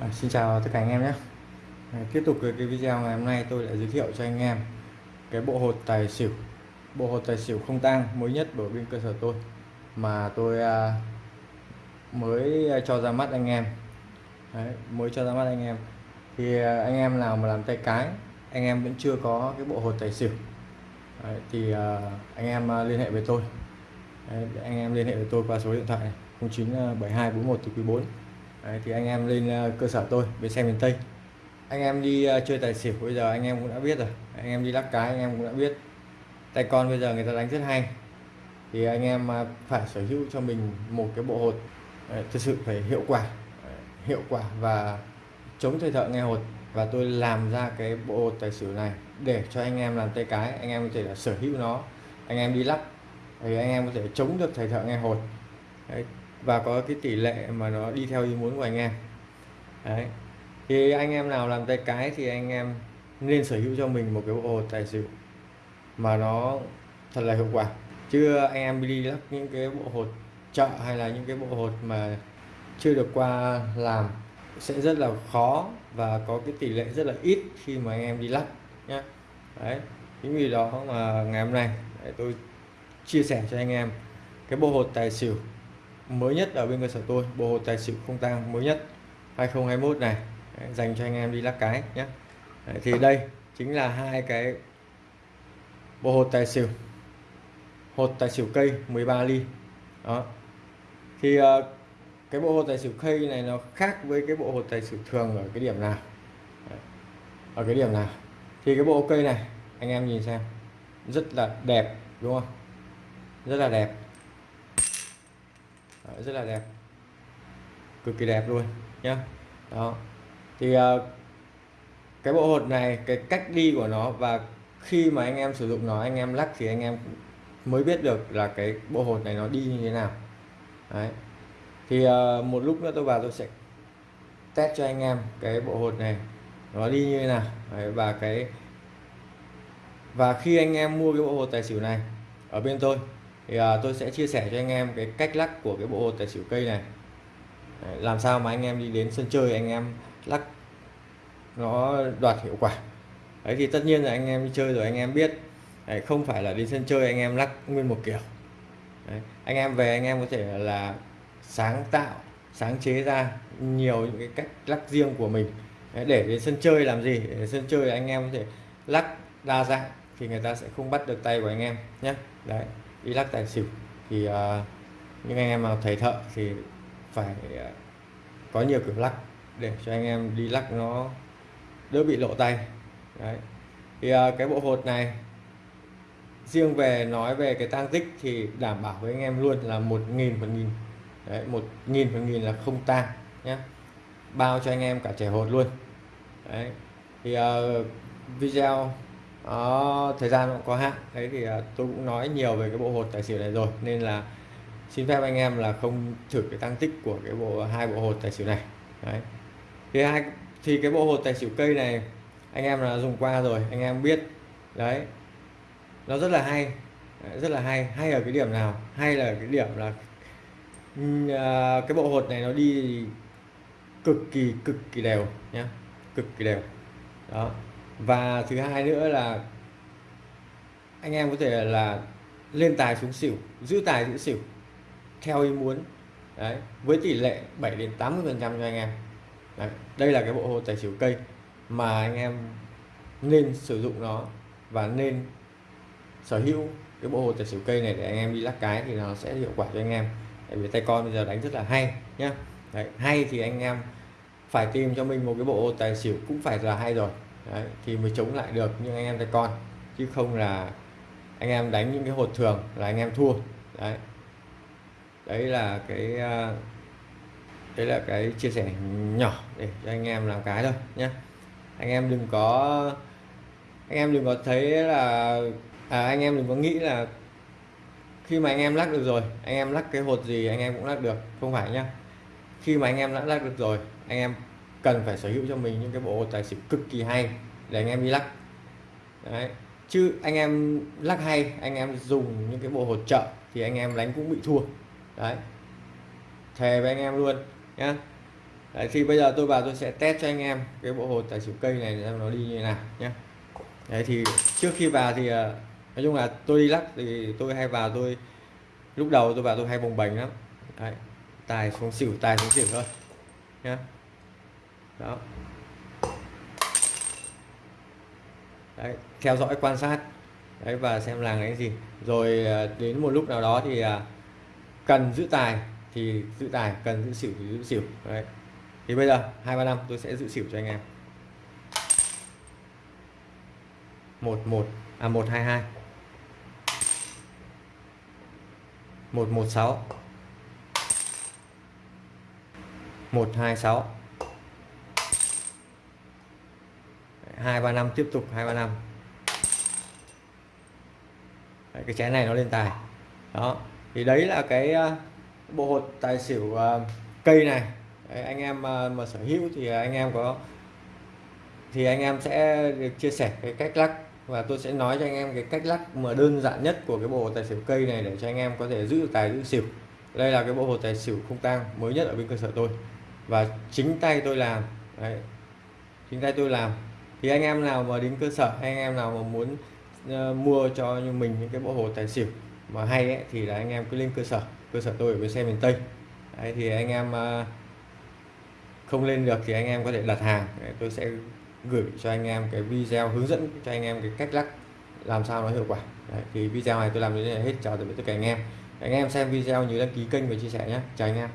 À, xin chào tất cả anh em nhé. À, tiếp tục cái video ngày hôm nay tôi lại giới thiệu cho anh em cái bộ hột tài xỉu. Bộ hột tài xỉu không tang mới nhất ở bên cơ sở tôi mà tôi à, mới à, cho ra mắt anh em. Đấy, mới cho ra mắt anh em. Thì à, anh em nào mà làm tay cái anh em vẫn chưa có cái bộ hột tài xỉu. Đấy, thì à, anh em à, liên hệ với tôi. Đấy, anh em liên hệ với tôi qua số điện thoại này 097241 à, từ quý 4 Đấy, thì anh em lên ờ, cơ sở tôi bên xe miền Tây. Anh em đi ờ, chơi tài xỉu bây giờ anh em cũng đã biết rồi. Anh em đi lắc cái anh em cũng đã biết. Tay con bây giờ người ta đánh rất hay. Thì anh em ờ, phải sở hữu cho mình một cái bộ hột thực sự phải hiệu quả hiệu quả và chống thời thợ nghe hột. Và tôi làm ra cái bộ hột tài xỉu này để cho anh em làm tay cái anh em có thể là sở hữu nó. Anh em đi lắc thì anh em có thể chống được thầy thợ nghe hột. Đấy, và có cái tỷ lệ mà nó đi theo ý muốn của anh em. Đấy. Thì anh em nào làm tay cái thì anh em nên sở hữu cho mình một cái bộ hột tài xỉu mà nó thật là hiệu quả. Chứ anh em đi lắp những cái bộ hột chợ hay là những cái bộ hột mà chưa được qua làm sẽ rất là khó và có cái tỷ lệ rất là ít khi mà anh em đi lắp nhé đấy. Chính vì đó mà ngày hôm nay tôi chia sẻ cho anh em cái bộ hột tài xỉu mới nhất ở bên cơ sở tôi bộ hột tài xỉu không tang mới nhất 2021 này. Đấy, dành cho anh em đi lắc cái nhé. Đấy, thì đây chính là hai cái bộ hột tài xỉu hột tài xỉu cây 13 ly. Đó. Thì uh, cái bộ hột tài xỉu cây này nó khác với cái bộ hột tài xỉu thường ở cái điểm nào? Đấy. ở cái điểm nào? Thì cái bộ cây này anh em nhìn xem rất là đẹp đúng không? Rất là đẹp. Đấy, rất là đẹp. Cực kỳ đẹp luôn nhá. Đó. Thì uh, cái bộ hột này cái cách đi của nó và khi mà anh em sử dụng nó anh em lắc thì anh em mới biết được là cái bộ hột này nó đi như thế nào. Đấy. Thì uh, một lúc nữa tôi vào tôi sẽ test cho anh em cái bộ hột này nó đi như thế nào. Đấy, và cái và khi anh em mua cái bộ hột tài xỉu này ở bên tôi thì à, tôi sẽ chia sẻ cho anh em cái cách lắc của cái bộ hột tài xỉu cây này Đấy, làm sao mà anh em đi đến sân chơi anh em lắc nó đoạt hiệu quả đấy thì tất nhiên là anh em đi chơi rồi anh em biết đấy, không phải là đi sân chơi anh em lắc nguyên một kiểu đấy, anh em về anh em có thể là sáng tạo sáng chế ra nhiều những cái cách lắc riêng của mình đấy, để đến sân chơi làm gì để sân chơi anh em có thể lắc đa dạng thì người ta sẽ không bắt được tay của anh em nhé đấy đi lắc tài xỉu. Thì uh, những anh em nào thầy thợ thì phải uh, có nhiều kiểu lắc để cho anh em đi lắc nó đỡ bị lộ tay. Đấy. Thì uh, cái bộ hột này riêng về nói về cái tăng tích thì đảm bảo với anh em luôn là một nghìn phần nghìn. Đấy một nghìn phần nghìn là không tang nhé bao cho anh em cả trẻ hột luôn. Đấy. Thì uh, video đó, thời gian cũng có hạn. Đấy thì à, tôi cũng nói nhiều về cái bộ hột tài xỉu này rồi nên là xin phép anh em là không thử cái tăng tích của cái bộ hai bộ hột tài xỉu này. Đấy. Thì hai thì cái bộ hột tài xỉu cây này anh em là dùng qua rồi anh em biết. Đấy. Nó rất là hay. Rất là hay. Hay ở cái điểm nào? Hay là cái điểm là à, cái bộ hột này nó đi cực kỳ cực kỳ đều nhé cực kỳ đều. Đó và thứ hai nữa là anh em có thể là lên tài xuống xỉu giữ tài giữ xỉu theo ý muốn. Đấy với tỷ lệ 7 đến 80 phần trăm cho anh em. Đấy. đây là cái bộ hồ tài xỉu cây mà anh em nên sử dụng nó và nên sở hữu cái bộ hồ tài xỉu cây này để anh em đi lắc cái thì nó sẽ hiệu quả cho anh em. Tại vì tay con bây giờ đánh rất là hay nhá. Đấy, hay thì anh em phải tìm cho mình một cái bộ hồ tài xỉu cũng phải là hay rồi đấy, thì mới chống lại được những anh em tay con chứ không là anh em đánh những cái hột thường là anh em thua đấy đấy là cái đấy là cái chia sẻ nhỏ để cho anh em làm cái thôi nhé anh em đừng có anh em đừng có thấy là à, anh em đừng có nghĩ là khi mà anh em lắc được rồi anh em lắc cái hột gì anh em cũng lắc được không phải nhá khi mà anh em đã lắc được rồi anh em cần phải sở hữu cho mình những cái bộ tài xỉu cực kỳ hay để anh em đi lắc. Đấy. Chứ anh em lắc hay anh em dùng những cái bộ hỗ trợ thì anh em đánh cũng bị thua. Đấy. Thề với anh em luôn nhá. Đấy, thì bây giờ tôi vào tôi sẽ test cho anh em cái bộ hột tài xỉu cây này xem nó đi như thế nào nhé đấy thì trước khi vào thì ờ, nói chung là tôi đi lắc thì tôi hay vào tôi lúc đầu tôi vào tôi hay bồng bềnh lắm. Đấy, tài xuống xỉu tài xuống xỉu thôi nhá đó. Đấy, theo dõi quan sát. Đấy và xem làng cái gì. Rồi à, đến một lúc nào đó thì à, cần giữ tài thì giữ tài cần giữ xỉu thì giữ xỉu. Đấy. Thì bây giờ hai ba năm tôi sẽ giữ xỉu cho anh em. Một một à một hai hai. Một một sáu. Một hai sáu. Hai ba năm tiếp tục hai ba năm. Cái chén này nó lên tài. Đó thì đấy là cái ờ, bộ hột tài xỉu ờ, cây này. Đấy, anh em ờ, mà sở hữu thì anh em có thì anh em sẽ được chia sẻ cái cách lắc và tôi sẽ nói cho anh em cái cách lắc mà đơn giản nhất của cái bộ hột tài xỉu cây này để cho anh em có thể giữ tài giữ xỉu. Đây là cái bộ hột tài xỉu không tang mới nhất ở bên cơ sở tôi. Và chính tay tôi làm đấy. chính tay tôi làm thì anh em nào mà đến cơ sở anh em nào mà muốn uh, mua cho như mình những cái bộ hồ tài xỉu mà hay ấy, thì là anh em cứ lên cơ sở. Cơ sở tôi ở bên xe miền Tây. Đấy, thì anh em uh, không lên được thì anh em có thể đặt hàng. Đấy, tôi sẽ gửi cho anh em cái video hướng dẫn cho anh em cái cách lắc làm sao nó hiệu quả. Đấy, thì video này tôi làm đến đây là hết. Chào tạm biệt tất cả anh em. Anh em xem video nhớ đăng ký kênh và chia sẻ nhé. Chào anh em.